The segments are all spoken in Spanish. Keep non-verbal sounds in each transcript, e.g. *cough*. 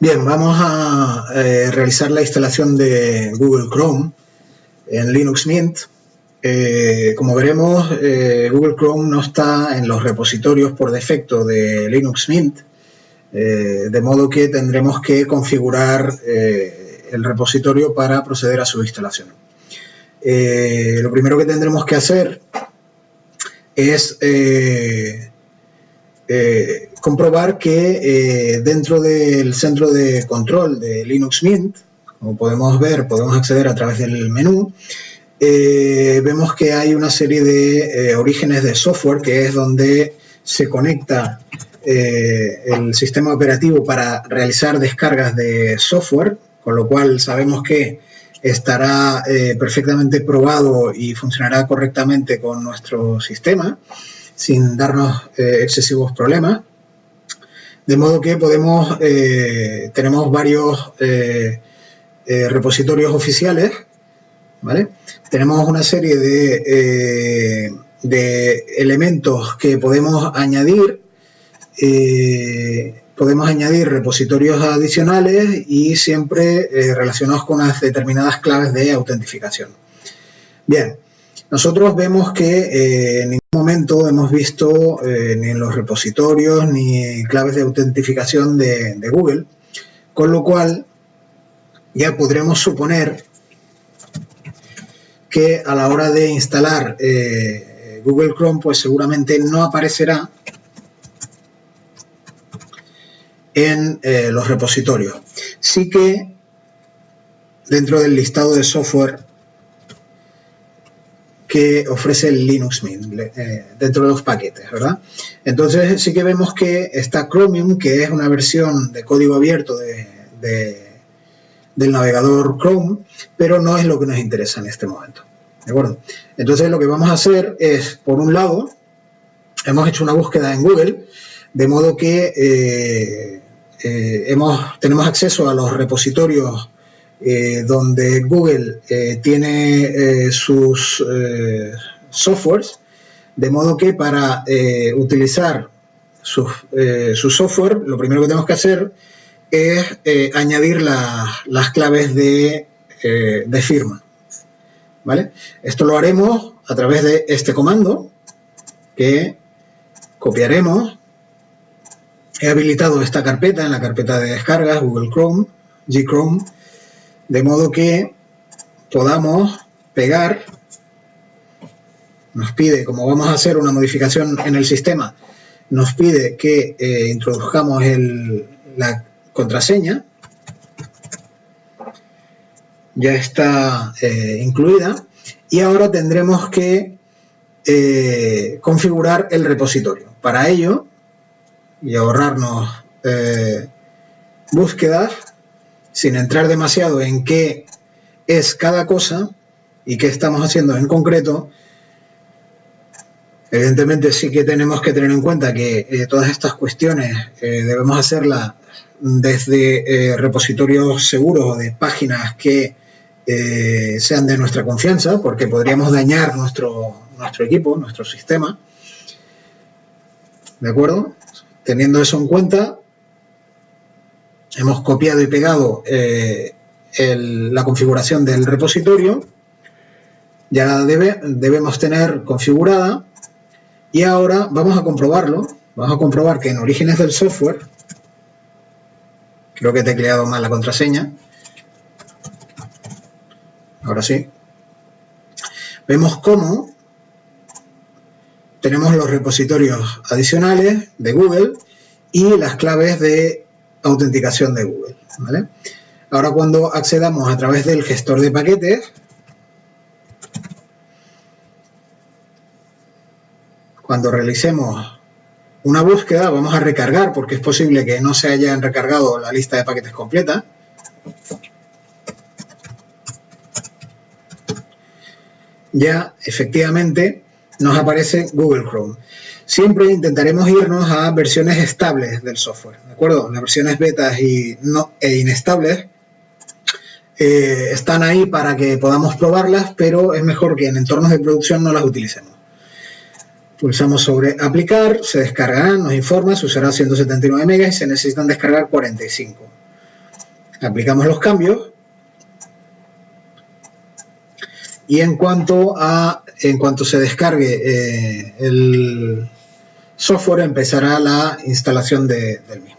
Bien, vamos a eh, realizar la instalación de Google Chrome en Linux Mint. Eh, como veremos, eh, Google Chrome no está en los repositorios por defecto de Linux Mint, de modo que tendremos que configurar el repositorio para proceder a su instalación. lo primero que tendremos que hacer es eh, comprobar que eh, dentro del centro de control de Linux Mint, como podemos ver, podemos acceder a través del menú, eh, vemos que hay una serie de orígenes de software, que es donde se conecta el sistema operativo para realizar descargas de software, con lo cual sabemos que estará perfectamente probado y funcionará correctamente con nuestro sistema sin darnos eh, excesivos problemas. De modo que podemos, eh, tenemos varios eh, repositorios oficiales, ¿vale? Tenemos una serie de, elementos que podemos añadir, podemos añadir repositorios adicionales y siempre relacionados con unas determinadas claves de autentificación. Bien, nosotros vemos que en ningún momento hemos visto eh, ni en los repositorios ni claves de autentificación de, Google, con lo cual ya podremos suponer que a la hora de instalar eh, Google Chrome, pues seguramente no aparecerá en eh, los repositorios. Sí que dentro del listado de software ofrece el Linux Mint eh, dentro de los paquetes, ¿verdad? Entonces sí que vemos que está Chromium, que es una versión de código abierto del navegador Chrome, pero no es lo que nos interesa en este momento, ¿de acuerdo? Entonces lo que vamos a hacer es, por un lado, hemos hecho una búsqueda en Google, de modo que eh, eh, tenemos acceso a los repositorios eh, donde Google eh, tiene eh, sus softwares, de modo que para utilizar su, software, lo primero que tenemos que hacer es añadir las claves de, de firma. ¿Vale? Esto lo haremos a través de este comando que copiaremos. He habilitado esta carpeta en la carpeta de descargas, Google Chrome, G Chrome, de modo que podamos pegar, nos pide, como vamos a hacer una modificación en el sistema, nos pide que eh, introduzcamos la contraseña, ya está eh, incluida, y ahora tendremos que eh, configurar el repositorio. Para ello, y ahorrarnos búsquedas, sin entrar demasiado en qué es cada cosa y qué estamos haciendo en concreto, evidentemente sí que tenemos que tener en cuenta que eh, todas estas cuestiones eh, debemos hacerlas desde eh, repositorios seguros o de páginas que sean de nuestra confianza, porque podríamos dañar nuestro, nuestro equipo, nuestro sistema. ¿De acuerdo? Teniendo eso en cuenta, hemos copiado y pegado eh, la configuración del repositorio, ya debe, debemos tener configurada. Y ahora vamos a comprobarlo, vamos a comprobar que en orígenes del software, creo que he tecleado mal la contraseña, ahora sí, vemos cómo tenemos los repositorios adicionales de Google y las claves de autenticación de Google. Ahora cuando accedamos a través del gestor de paquetes, cuando realicemos una búsqueda, vamos a recargar, porque es posible que no se hayan recargado la lista de paquetes completa. Ya, efectivamente, nos aparece Google Chrome siempre intentaremos irnos a versiones estables del software, ¿de acuerdo? Las versiones betas y no, e inestables eh, están ahí para que podamos probarlas, pero es mejor que en entornos de producción no las utilicemos. Pulsamos sobre aplicar, se descargarán, nos informa, se usará 179 megas y se necesitan descargar 45. aplicamos los cambios y en cuanto a en cuanto se descargue eh, el software empezará la instalación del mismo.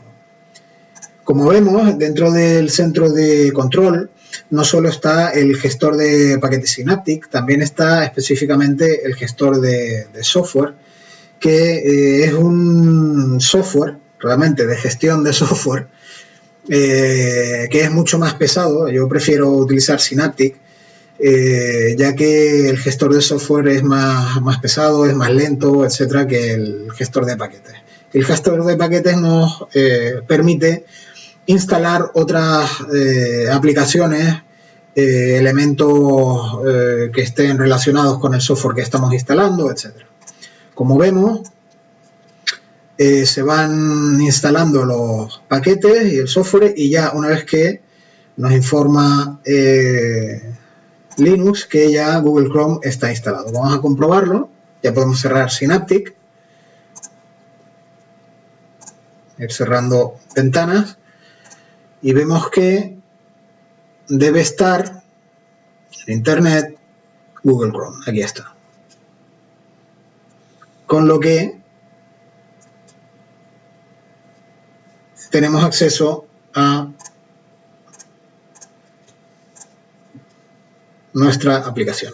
Como vemos, dentro del centro de control no solo está el gestor de paquetes Synaptic, también está específicamente el gestor de, software, que eh, es un software realmente de gestión de *laughs* software eh, que es mucho más pesado. Yo prefiero utilizar Synaptic, eh, ya que el gestor de software es más, más pesado, es más lento, etcétera, que el gestor de paquetes. El gestor de paquetes nos eh, permite instalar otras aplicaciones, elementos que estén relacionados con el software que estamos instalando, etcétera. Como vemos, eh, se van instalando los paquetes y el software y ya una vez que nos informa eh, Linux que ya Google Chrome está instalado. Vamos a comprobarlo, ya podemos cerrar Synaptic, ir cerrando ventanas y vemos que debe estar en Internet Google Chrome, aquí está. Con lo que tenemos acceso a nuestra aplicación.